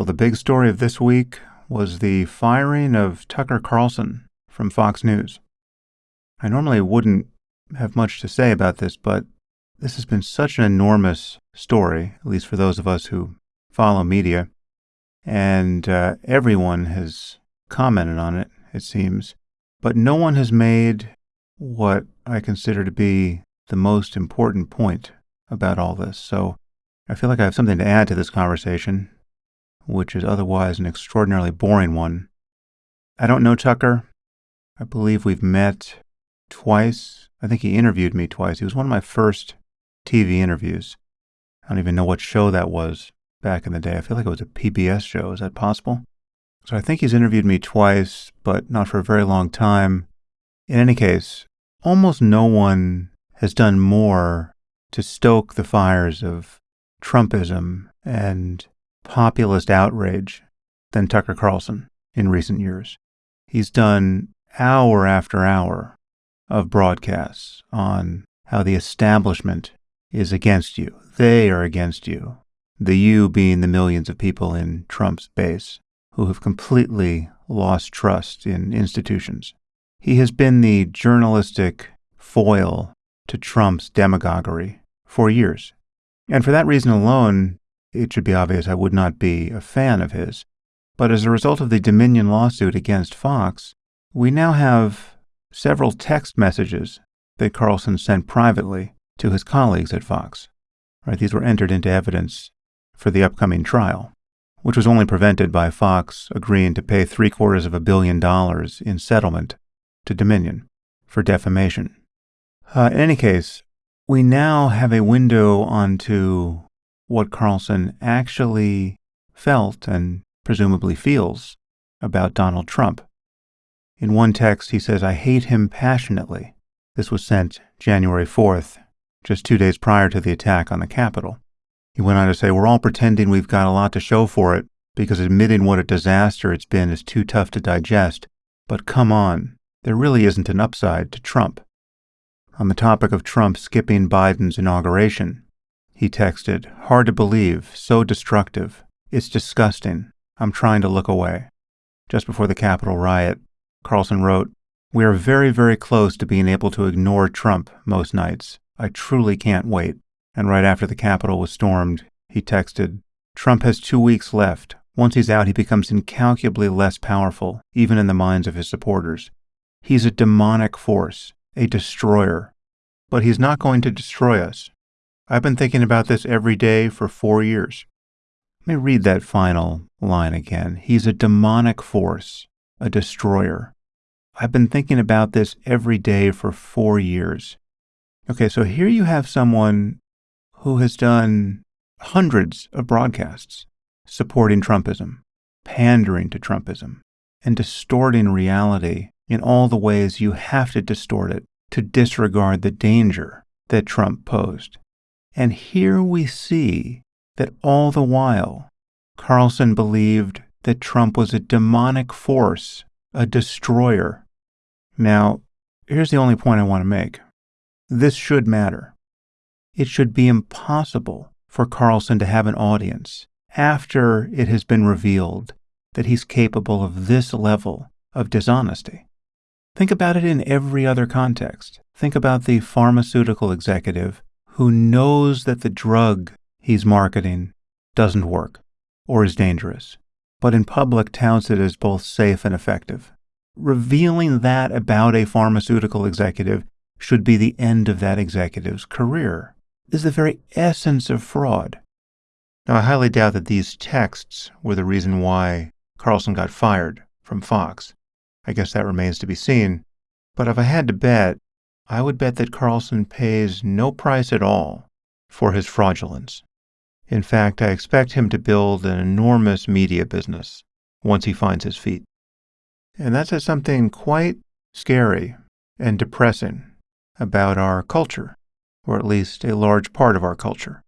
Well, the big story of this week was the firing of Tucker Carlson from Fox News. I normally wouldn't have much to say about this, but this has been such an enormous story, at least for those of us who follow media, and uh, everyone has commented on it, it seems, but no one has made what I consider to be the most important point about all this. So I feel like I have something to add to this conversation, which is otherwise an extraordinarily boring one. I don't know Tucker. I believe we've met twice. I think he interviewed me twice. He was one of my first TV interviews. I don't even know what show that was back in the day. I feel like it was a PBS show. Is that possible? So I think he's interviewed me twice, but not for a very long time. In any case, almost no one has done more to stoke the fires of Trumpism and populist outrage than Tucker Carlson in recent years. He's done hour after hour of broadcasts on how the establishment is against you. They are against you. The you being the millions of people in Trump's base who have completely lost trust in institutions. He has been the journalistic foil to Trump's demagoguery for years. And for that reason alone, it should be obvious I would not be a fan of his. But as a result of the Dominion lawsuit against Fox, we now have several text messages that Carlson sent privately to his colleagues at Fox. Right, these were entered into evidence for the upcoming trial, which was only prevented by Fox agreeing to pay three quarters of a billion dollars in settlement to Dominion for defamation. Uh, in any case, we now have a window onto what Carlson actually felt and presumably feels about Donald Trump. In one text, he says, I hate him passionately. This was sent January 4th, just two days prior to the attack on the Capitol. He went on to say, We're all pretending we've got a lot to show for it because admitting what a disaster it's been is too tough to digest. But come on, there really isn't an upside to Trump. On the topic of Trump skipping Biden's inauguration, he texted, Hard to believe, so destructive. It's disgusting. I'm trying to look away. Just before the Capitol riot, Carlson wrote, We are very, very close to being able to ignore Trump most nights. I truly can't wait. And right after the Capitol was stormed, he texted, Trump has two weeks left. Once he's out, he becomes incalculably less powerful, even in the minds of his supporters. He's a demonic force, a destroyer. But he's not going to destroy us. I've been thinking about this every day for four years. Let me read that final line again. He's a demonic force, a destroyer. I've been thinking about this every day for four years. Okay, so here you have someone who has done hundreds of broadcasts supporting Trumpism, pandering to Trumpism, and distorting reality in all the ways you have to distort it to disregard the danger that Trump posed. And here we see that all the while, Carlson believed that Trump was a demonic force, a destroyer. Now, here's the only point I want to make. This should matter it should be impossible for Carlson to have an audience after it has been revealed that he's capable of this level of dishonesty. Think about it in every other context. Think about the pharmaceutical executive who knows that the drug he's marketing doesn't work or is dangerous, but in public touts it as both safe and effective. Revealing that about a pharmaceutical executive should be the end of that executive's career is the very essence of fraud. Now, I highly doubt that these texts were the reason why Carlson got fired from Fox. I guess that remains to be seen. But if I had to bet, I would bet that Carlson pays no price at all for his fraudulence. In fact, I expect him to build an enormous media business once he finds his feet. And that says something quite scary and depressing about our culture or at least a large part of our culture.